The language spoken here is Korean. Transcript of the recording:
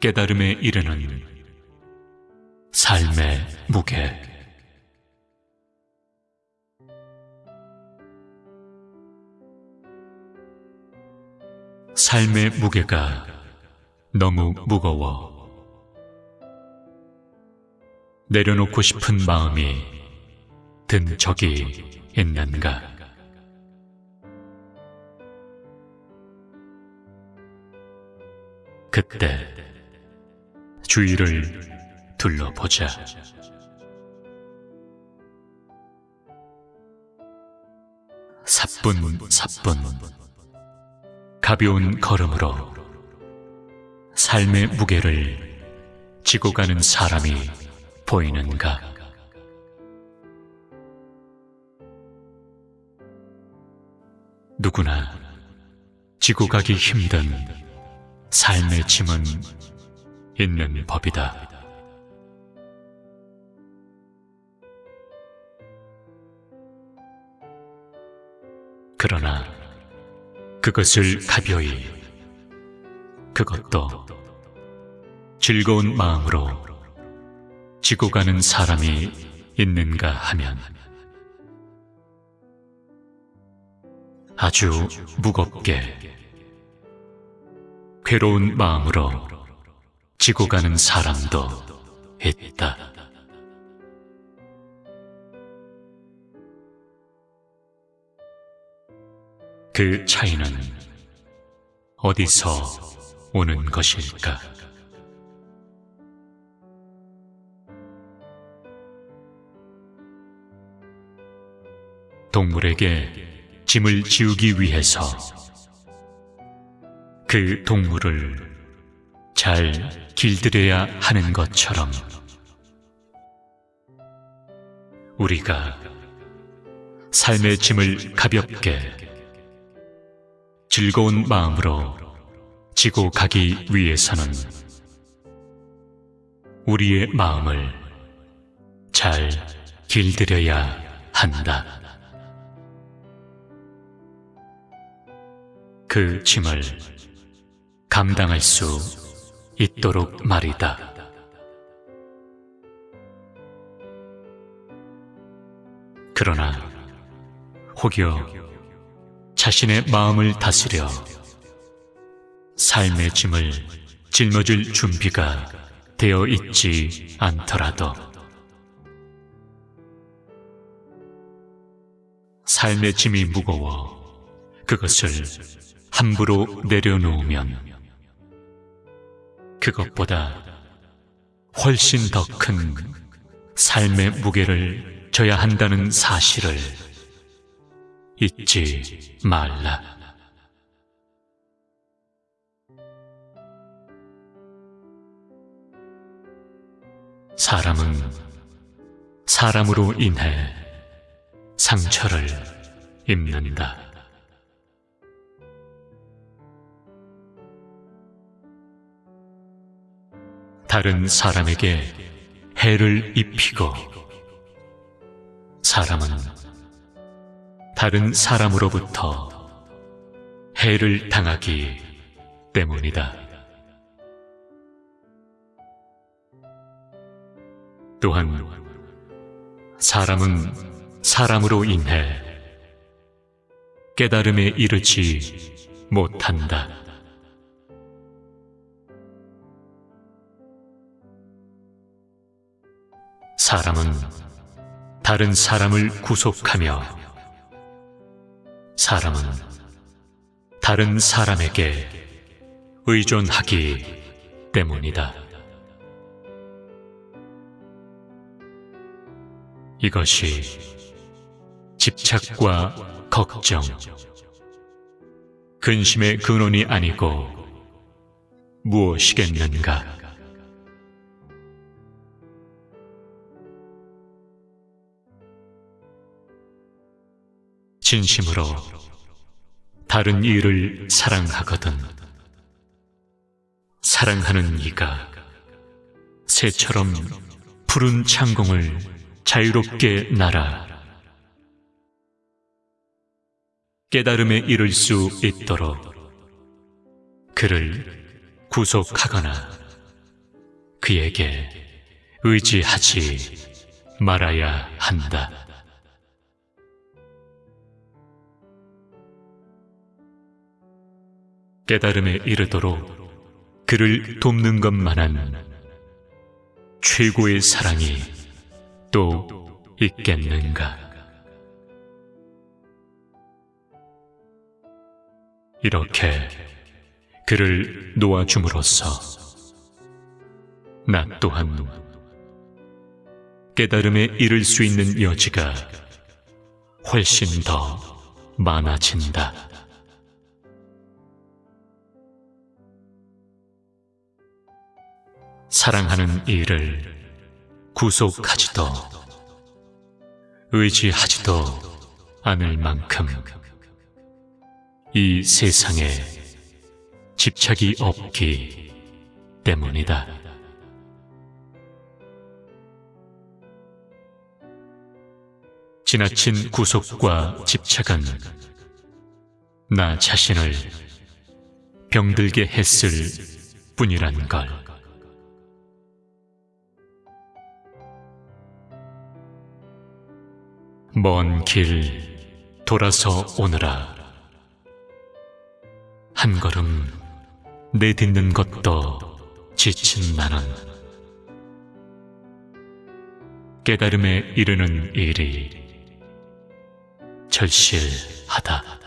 깨달음에 이르는 삶의 무게 삶의 무게가 너무 무거워 내려놓고 싶은 마음이 든 적이 있는가? 그때 주위를 둘러보자. 사뿐 사뿐 가벼운 걸음으로 삶의 무게를 지고 가는 사람이 보이는가? 누구나 지고 가기 힘든 삶의 짐은 있는 법이다. 그러나 그것을 가벼이, 그것도 즐거운 마음으로 지고 가는 사람이 있는가 하면 아주 무겁게 괴로운 마음으로 지고 가는 사람도 있다. 그 차이는 어디서 오는 것일까? 동물에게 짐을 지우기 위해서 그 동물을 잘 길들여야 하는 것처럼 우리가 삶의 짐을 가볍게 즐거운 마음으로 지고 가기 위해서는 우리의 마음을 잘 길들여야 한다. 그 짐을 감당할 수 있도록 말이다. 그러나 혹여 자신의 마음을 다스려 삶의 짐을 짊어질 준비가 되어 있지 않더라도 삶의 짐이 무거워 그것을 함부로 내려놓으면 그것보다 훨씬 더 큰 삶의 무게를 져야 한다는 사실을 잊지 말라. 사람은 사람으로 인해 상처를 입는다. 다른 사람에게 해를 입히고 사람은 다른 사람으로부터 해를 당하기 때문이다. 또한 사람은 사람으로 인해 깨달음에 이르지 못한다. 사람은 다른 사람을 구속하며 사람은 다른 사람에게 의존하기 때문이다. 이것이 집착과 걱정, 근심의 근원이 아니고 무엇이겠는가? 진심으로 다른 이를 사랑하거든 사랑하는 이가 새처럼 푸른 창공을 자유롭게 날아 깨달음에 이를 수 있도록 그를 구속하거나 그에게 의지하지 말아야 한다. 깨달음에 이르도록 그를 돕는 것만한 최고의 사랑이 또 있겠는가? 이렇게 그를 놓아줌으로써 나 또한 깨달음에 이를 수 있는 여지가 훨씬 더 많아진다. 사랑하는 이를 구속하지도 의지하지도 않을 만큼 이 세상에 집착이 없기 때문이다. 지나친 구속과 집착은 나 자신을 병들게 했을 뿐이란 걸. 먼 길 돌아서 오느라 한 걸음 내딛는 것도 지친 나는 깨달음에 이르는 일이 절실하다.